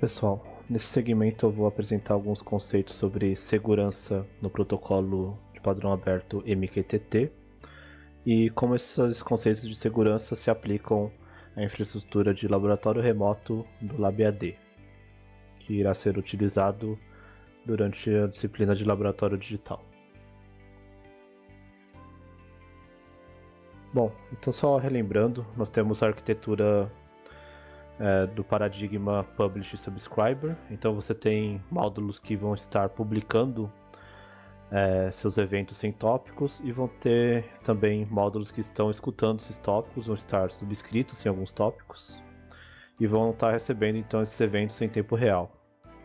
pessoal, nesse segmento eu vou apresentar alguns conceitos sobre segurança no protocolo de padrão aberto MQTT e como esses conceitos de segurança se aplicam à infraestrutura de laboratório remoto do LabAD, que irá ser utilizado durante a disciplina de laboratório digital. Bom, então só relembrando, nós temos a arquitetura é, do paradigma Publish Subscriber. Então você tem módulos que vão estar publicando é, seus eventos sem tópicos e vão ter também módulos que estão escutando esses tópicos, vão estar subscritos em alguns tópicos e vão estar recebendo então esses eventos em tempo real.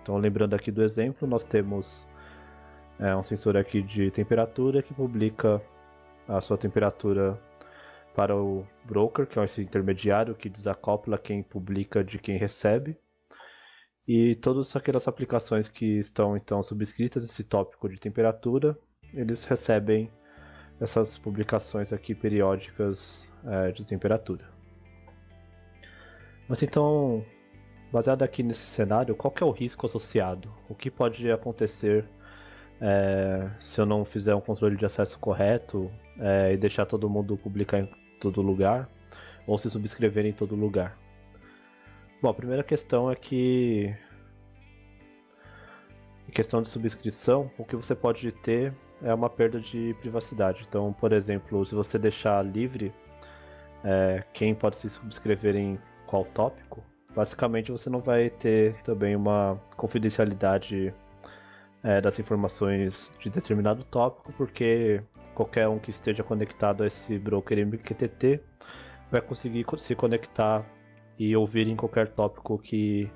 Então lembrando aqui do exemplo, nós temos é, um sensor aqui de temperatura que publica a sua temperatura para o broker, que é esse intermediário que desacopla quem publica de quem recebe. E todas aquelas aplicações que estão então subscritas nesse tópico de temperatura, eles recebem essas publicações aqui periódicas é, de temperatura. Mas então, baseado aqui nesse cenário, qual é o risco associado? O que pode acontecer é, se eu não fizer um controle de acesso correto é, e deixar todo mundo publicar todo lugar ou se subscrever em todo lugar? Bom, a primeira questão é que em questão de subscrição, o que você pode ter é uma perda de privacidade. Então, por exemplo, se você deixar livre é, quem pode se subscrever em qual tópico, basicamente você não vai ter também uma confidencialidade é, das informações de determinado tópico, porque qualquer um que esteja conectado a esse broker MQTT vai conseguir se conectar e ouvir em qualquer tópico que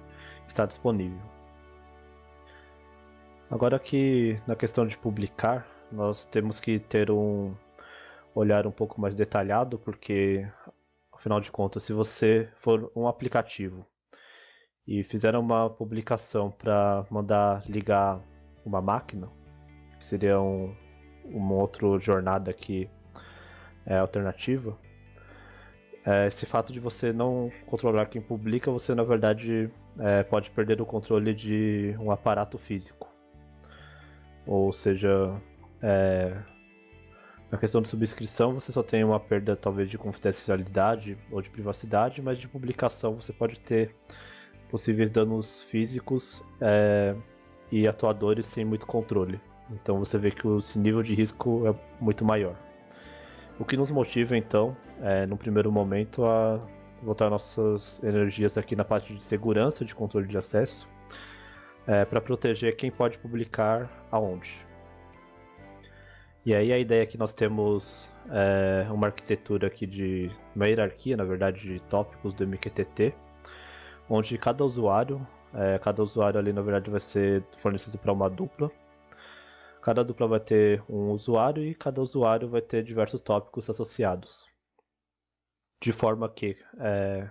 está disponível. Agora aqui na questão de publicar, nós temos que ter um olhar um pouco mais detalhado, porque afinal de contas, se você for um aplicativo e fizer uma publicação para mandar ligar uma máquina, que seria um, uma outra jornada aqui é, alternativa, é, esse fato de você não controlar quem publica, você na verdade é, pode perder o controle de um aparato físico. Ou seja, é, na questão de subscrição você só tem uma perda talvez de confidencialidade ou de privacidade, mas de publicação você pode ter possíveis danos físicos é, e atuadores sem muito controle. Então você vê que esse nível de risco é muito maior. O que nos motiva então, é, no primeiro momento, a botar nossas energias aqui na parte de segurança, de controle de acesso, é, para proteger quem pode publicar aonde. E aí a ideia é que nós temos é, uma arquitetura aqui de uma hierarquia, na verdade, de tópicos do MQTT, onde cada usuário, é, cada usuário ali na verdade vai ser fornecido para uma dupla Cada dupla vai ter um usuário e cada usuário vai ter diversos tópicos associados. De forma que é,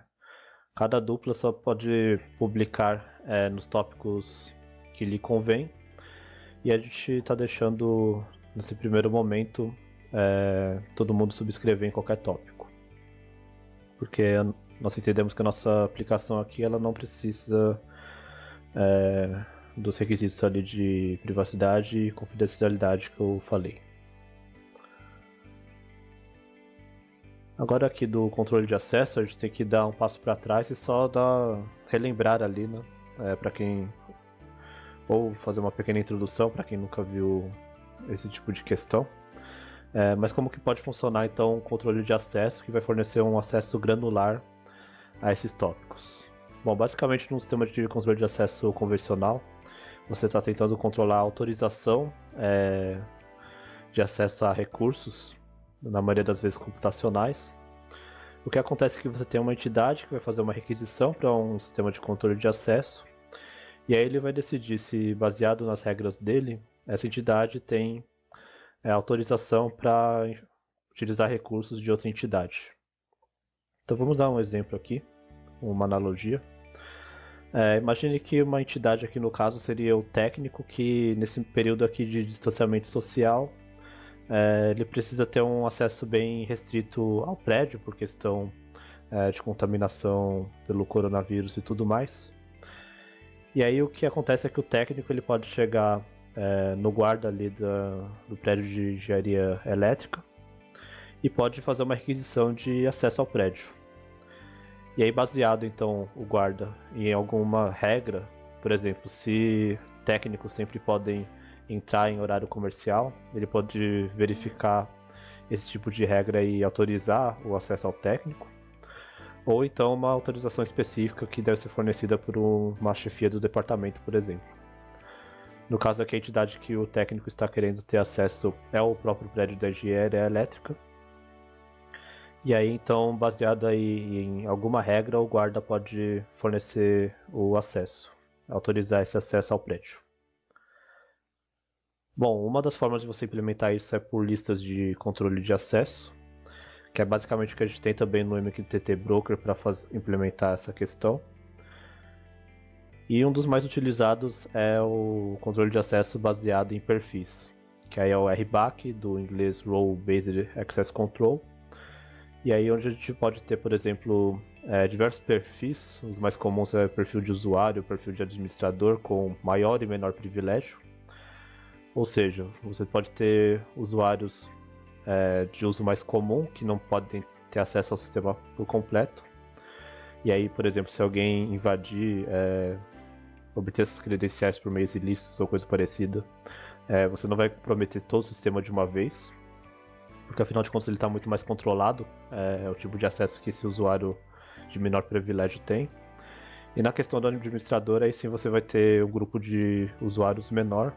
cada dupla só pode publicar é, nos tópicos que lhe convém. E a gente está deixando, nesse primeiro momento, é, todo mundo subscrever em qualquer tópico. Porque nós entendemos que a nossa aplicação aqui ela não precisa é, dos requisitos ali de privacidade e confidencialidade que eu falei. Agora aqui do controle de acesso, a gente tem que dar um passo para trás e só dar relembrar ali, né, é, para quem ou fazer uma pequena introdução para quem nunca viu esse tipo de questão. É, mas como que pode funcionar então o controle de acesso que vai fornecer um acesso granular a esses tópicos? Bom, basicamente num sistema de controle de acesso convencional, você está tentando controlar a autorização é, de acesso a recursos, na maioria das vezes computacionais. O que acontece é que você tem uma entidade que vai fazer uma requisição para um sistema de controle de acesso, e aí ele vai decidir se, baseado nas regras dele, essa entidade tem é, autorização para utilizar recursos de outra entidade. Então vamos dar um exemplo aqui, uma analogia. É, imagine que uma entidade aqui no caso seria o técnico que nesse período aqui de distanciamento social é, ele precisa ter um acesso bem restrito ao prédio por questão é, de contaminação pelo coronavírus e tudo mais. E aí o que acontece é que o técnico ele pode chegar é, no guarda ali da, do prédio de engenharia elétrica e pode fazer uma requisição de acesso ao prédio. E aí baseado então o guarda em alguma regra, por exemplo, se técnicos sempre podem entrar em horário comercial, ele pode verificar esse tipo de regra e autorizar o acesso ao técnico. Ou então uma autorização específica que deve ser fornecida por uma chefia do departamento, por exemplo. No caso aqui, a entidade que o técnico está querendo ter acesso é o próprio prédio da engenharia elétrica. E aí, então, baseado aí em alguma regra, o guarda pode fornecer o acesso, autorizar esse acesso ao prédio. Bom, uma das formas de você implementar isso é por listas de controle de acesso, que é basicamente o que a gente tem também no MQTT Broker para implementar essa questão. E um dos mais utilizados é o controle de acesso baseado em perfis, que aí é o RBAC, do inglês Role Based Access Control. E aí onde a gente pode ter, por exemplo, é, diversos perfis, os mais comuns é perfil de usuário, perfil de administrador com maior e menor privilégio. Ou seja, você pode ter usuários é, de uso mais comum que não podem ter acesso ao sistema por completo. E aí, por exemplo, se alguém invadir, é, obter essas credenciais por meios ilícitos ou coisa parecida, é, você não vai comprometer todo o sistema de uma vez, porque afinal de contas ele está muito mais controlado, é, é, o tipo de acesso que esse usuário de menor privilégio tem. E na questão do administrador, aí sim você vai ter um grupo de usuários menor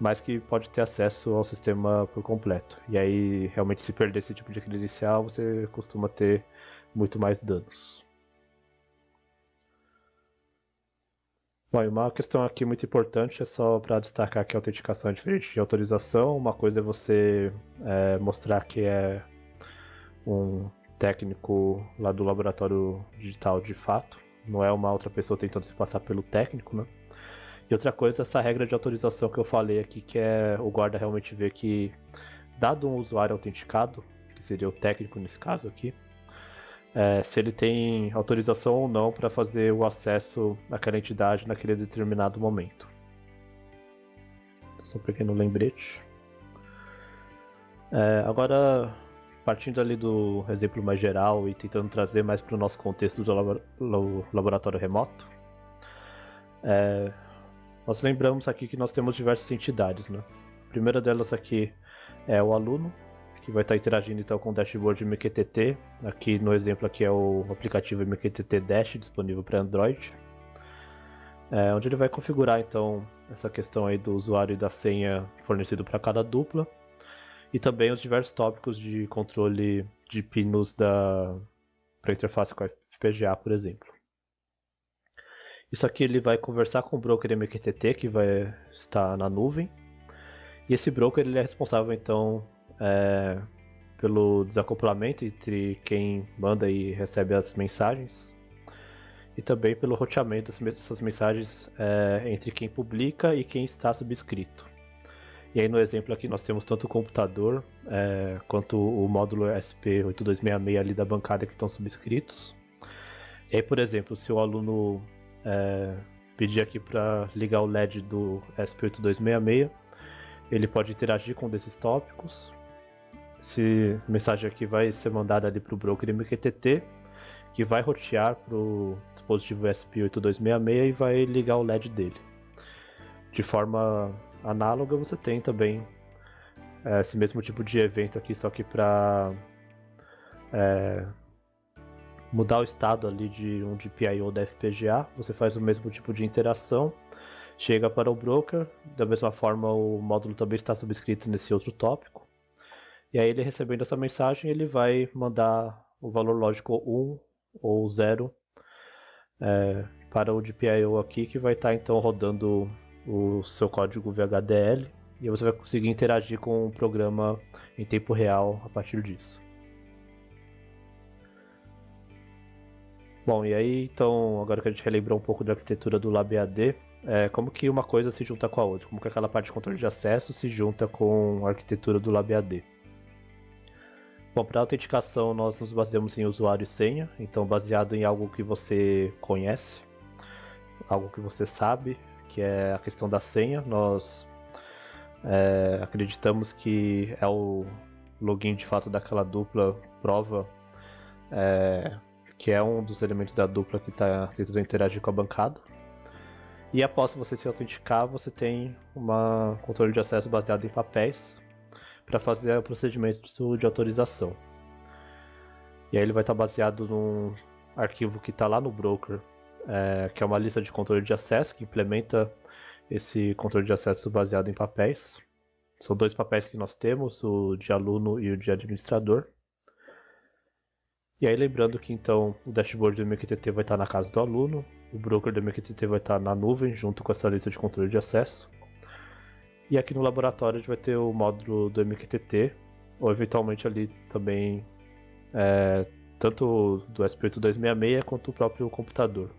mas que pode ter acesso ao sistema por completo. E aí, realmente, se perder esse tipo de credencial, você costuma ter muito mais danos. Bom, uma questão aqui muito importante é só para destacar que a autenticação é diferente de autorização. Uma coisa é você é, mostrar que é um técnico lá do laboratório digital de fato, não é uma outra pessoa tentando se passar pelo técnico, né? E outra coisa, essa regra de autorização que eu falei aqui, que é o guarda realmente ver que, dado um usuário autenticado, que seria o técnico nesse caso aqui, é, se ele tem autorização ou não para fazer o acesso àquela entidade naquele determinado momento. Só um pequeno lembrete. É, agora, partindo ali do exemplo mais geral e tentando trazer mais para o nosso contexto do laboratório remoto, é, nós lembramos aqui que nós temos diversas entidades, né? A primeira delas aqui é o aluno, que vai estar interagindo então com o dashboard MQTT. Aqui no exemplo aqui é o aplicativo MQTT Dash disponível para Android. É, onde ele vai configurar então essa questão aí do usuário e da senha fornecido para cada dupla e também os diversos tópicos de controle de pinos da para interface com a FPGA, por exemplo. Isso aqui ele vai conversar com o broker MQTT que vai estar na nuvem. E esse broker ele é responsável então é, pelo desacoplamento entre quem manda e recebe as mensagens e também pelo roteamento dessas mensagens é, entre quem publica e quem está subscrito. E aí no exemplo aqui nós temos tanto o computador é, quanto o módulo SP8266 ali da bancada que estão subscritos. E aí, por exemplo, se o aluno é, pedir aqui para ligar o LED do SP8266. Ele pode interagir com um desses tópicos. Esse mensagem aqui vai ser mandada ali para o broker MQTT, que vai rotear para o dispositivo SP8266 e vai ligar o LED dele. De forma análoga, você tem também é, esse mesmo tipo de evento aqui, só que para é, mudar o estado ali de um GPIO da FPGA, você faz o mesmo tipo de interação, chega para o broker, da mesma forma o módulo também está subscrito nesse outro tópico, e aí ele recebendo essa mensagem, ele vai mandar o valor lógico 1 ou 0 é, para o GPIO aqui, que vai estar então rodando o seu código VHDL, e você vai conseguir interagir com o programa em tempo real a partir disso. Bom, e aí então, agora que a gente relembrou um pouco da arquitetura do LabAD, é, como que uma coisa se junta com a outra? Como que aquela parte de controle de acesso se junta com a arquitetura do LabAD? Bom, para autenticação nós nos baseamos em usuário e senha, então baseado em algo que você conhece. algo que você sabe, que é a questão da senha. Nós é, acreditamos que é o login de fato daquela dupla prova é, que é um dos elementos da dupla que está tentando interagir com a bancada. E após você se autenticar, você tem um controle de acesso baseado em papéis para fazer o procedimento de autorização. E aí ele vai estar baseado num arquivo que está lá no broker, é, que é uma lista de controle de acesso que implementa esse controle de acesso baseado em papéis. São dois papéis que nós temos, o de aluno e o de administrador. E aí lembrando que então o dashboard do MQTT vai estar na casa do aluno, o broker do MQTT vai estar na nuvem junto com essa lista de controle de acesso. E aqui no laboratório a gente vai ter o módulo do MQTT, ou eventualmente ali também é, tanto do SP8266 quanto o próprio computador.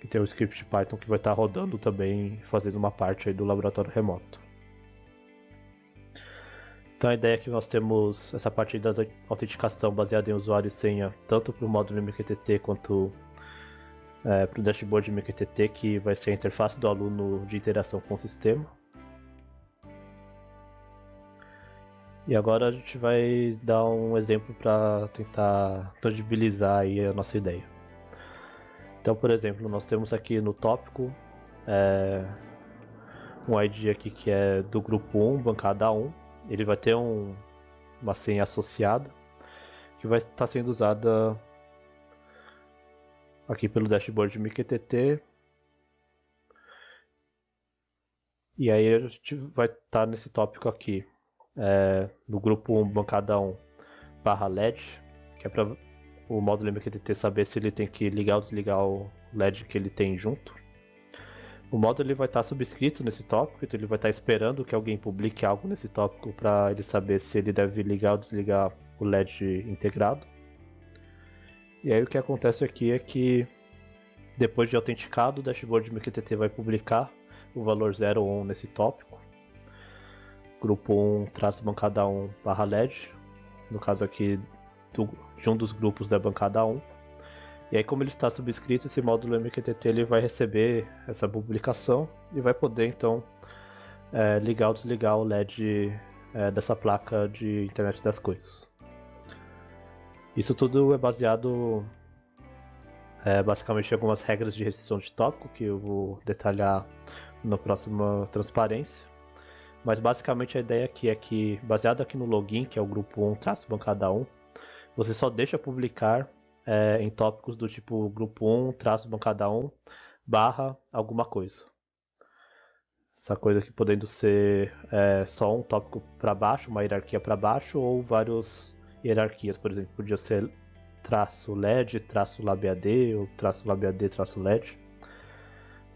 Que tem o script Python que vai estar rodando também, fazendo uma parte aí do laboratório remoto. Então a ideia é que nós temos essa parte da autenticação baseada em usuário e senha, tanto para o módulo MQTT quanto é, para o dashboard MQTT, que vai ser a interface do aluno de interação com o sistema. E agora a gente vai dar um exemplo para tentar tangibilizar aí a nossa ideia. Então, por exemplo, nós temos aqui no tópico é, um ID aqui que é do grupo 1, bancada 1. Ele vai ter um, uma senha associada que vai estar sendo usada aqui pelo dashboard MQTT. E aí a gente vai estar nesse tópico aqui, é, no grupo 1, bancada 1, barra LED, que é para o módulo MQTT saber se ele tem que ligar ou desligar o LED que ele tem junto. O módulo ele vai estar subscrito nesse tópico, então ele vai estar esperando que alguém publique algo nesse tópico para ele saber se ele deve ligar ou desligar o LED integrado. E aí o que acontece aqui é que depois de autenticado, o dashboard MQTT vai publicar o valor 0 ou 1 nesse tópico grupo 1 traço bancada 1 barra LED, no caso aqui do, de um dos grupos da bancada 1. E aí como ele está subscrito, esse módulo MQTT ele vai receber essa publicação e vai poder então é, ligar ou desligar o LED é, dessa placa de internet das coisas. Isso tudo é baseado é, basicamente em algumas regras de restrição de tópico que eu vou detalhar na próxima transparência. Mas basicamente a ideia aqui é que, baseado aqui no login, que é o grupo 1 traço bancada 1, você só deixa publicar é, em tópicos do tipo grupo 1 traço bancada 1 barra alguma coisa. Essa coisa aqui podendo ser é, só um tópico para baixo, uma hierarquia para baixo, ou várias hierarquias, por exemplo, podia ser traço LED, traço LabAD, ou traço LabAD, traço LED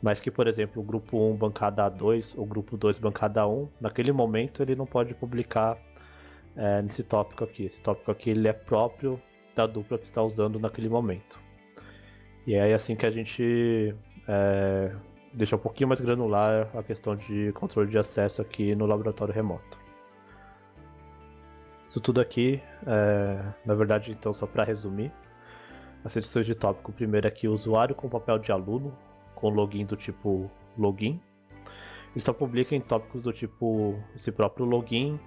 mas que, por exemplo, o grupo 1 bancada A2 ou grupo 2 bancada 1, naquele momento ele não pode publicar é, nesse tópico aqui. Esse tópico aqui ele é próprio da dupla que está usando naquele momento. E é assim que a gente é, deixa um pouquinho mais granular a questão de controle de acesso aqui no laboratório remoto. Isso tudo aqui, é, na verdade, então, só para resumir, as sessões de tópico, primeiro aqui, usuário com papel de aluno, com login do tipo login. Ele só publica em tópicos do tipo esse próprio login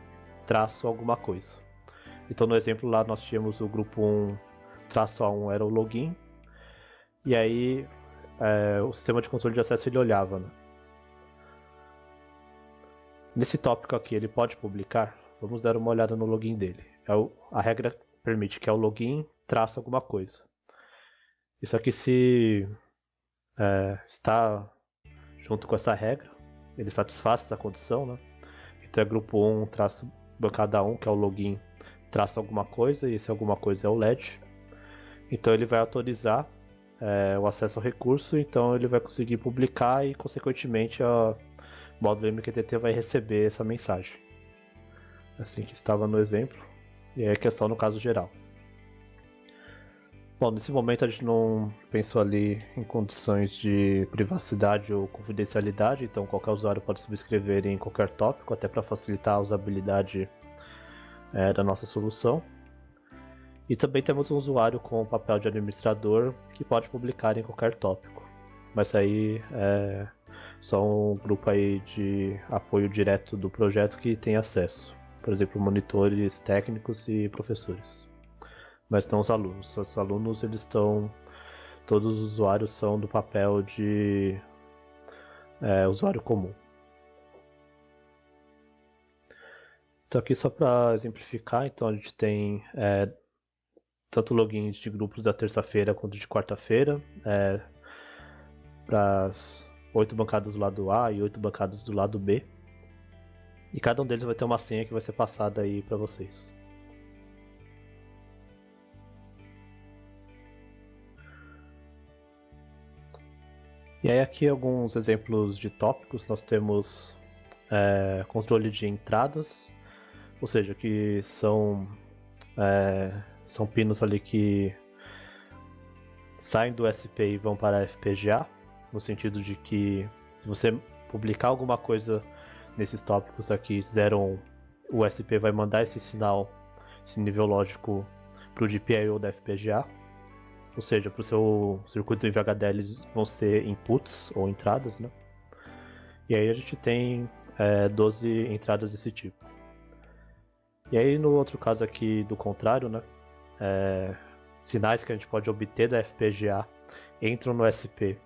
traço alguma coisa. Então no exemplo lá nós tínhamos o grupo 1 traço A1 era o login. E aí é, o sistema de controle de acesso ele olhava. Né? Nesse tópico aqui ele pode publicar? Vamos dar uma olhada no login dele. É o, a regra permite que é o login traço alguma coisa. Isso aqui se é, está junto com essa regra, ele satisfaz essa condição, né? Então é grupo 1 traço bancada 1, que é o login, traço alguma coisa, e esse alguma coisa é o LED. Então ele vai autorizar é, o acesso ao recurso, então ele vai conseguir publicar e, consequentemente, o módulo MQTT vai receber essa mensagem. Assim que estava no exemplo, e é questão no caso geral. Bom, nesse momento a gente não pensou ali em condições de privacidade ou confidencialidade, então qualquer usuário pode subscrever em qualquer tópico, até para facilitar a usabilidade é, da nossa solução. E também temos um usuário com o papel de administrador que pode publicar em qualquer tópico. mas aí é só um grupo aí de apoio direto do projeto que tem acesso. Por exemplo, monitores técnicos e professores. Mas não os alunos. Os alunos eles estão. Todos os usuários são do papel de é, usuário comum. Então aqui só para exemplificar, então a gente tem é, tanto logins de grupos da terça-feira quanto de quarta-feira, é, para oito bancadas do lado A e oito bancadas do lado B. E cada um deles vai ter uma senha que vai ser passada aí para vocês. E aí aqui alguns exemplos de tópicos. Nós temos é, controle de entradas, ou seja, que são é, são pinos ali que saem do SP e vão para a FPGA, no sentido de que se você publicar alguma coisa nesses tópicos aqui 0 1, o SP vai mandar esse sinal, esse nível lógico para o GPIO da FPGA, ou seja, para o seu circuito em VHDL vão ser inputs ou entradas, né? E aí a gente tem é, 12 entradas desse tipo. E aí no outro caso aqui do contrário, né? é, sinais que a gente pode obter da FPGA entram no SP.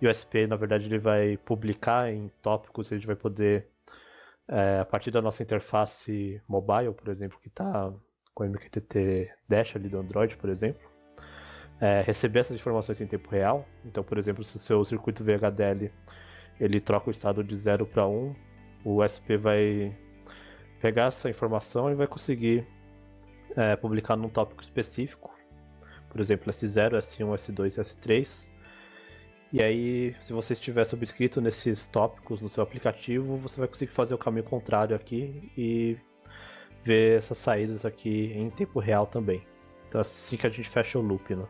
E o SP, na verdade, ele vai publicar em tópicos, a gente vai poder, é, a partir da nossa interface mobile, por exemplo, que está com o MQTT Dash ali do Android, por exemplo, é, receber essas informações em tempo real. Então, por exemplo, se o seu circuito VHDL ele troca o estado de 0 para 1, o SP vai pegar essa informação e vai conseguir é, publicar num tópico específico, por exemplo, S0, S1, S2 S3. E aí, se você estiver subscrito nesses tópicos no seu aplicativo, você vai conseguir fazer o caminho contrário aqui e ver essas saídas aqui em tempo real também. Então assim que a gente fecha o loop, né?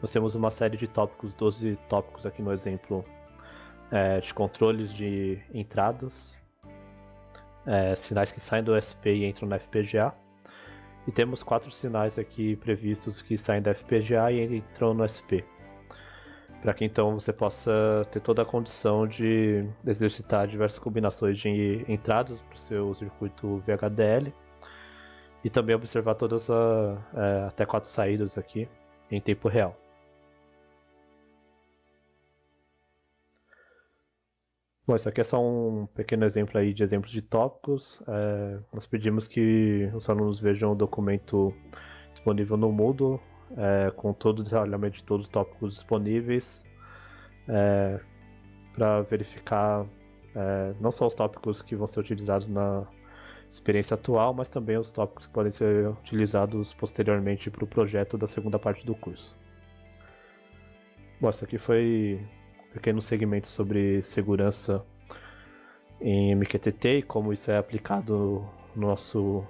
Nós temos uma série de tópicos, 12 tópicos aqui no exemplo é, de controles de entradas, é, sinais que saem do SP e entram na FPGA. E temos quatro sinais aqui previstos que saem da FPGA e entram no SP. Para que então você possa ter toda a condição de exercitar diversas combinações de entradas para o seu circuito VHDL e também observar todas as é, até quatro saídas aqui em tempo real. Bom, isso aqui é só um pequeno exemplo aí de exemplos de tópicos. É, nós pedimos que os alunos vejam o documento disponível no Moodle, é, com todo o detalhamento de todos os tópicos disponíveis, é, para verificar é, não só os tópicos que vão ser utilizados na experiência atual, mas também os tópicos que podem ser utilizados posteriormente para o projeto da segunda parte do curso. Bom, isso aqui foi pequeno segmento sobre segurança em MQTT e como isso é aplicado no nosso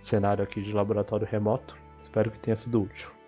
cenário aqui de laboratório remoto. Espero que tenha sido útil.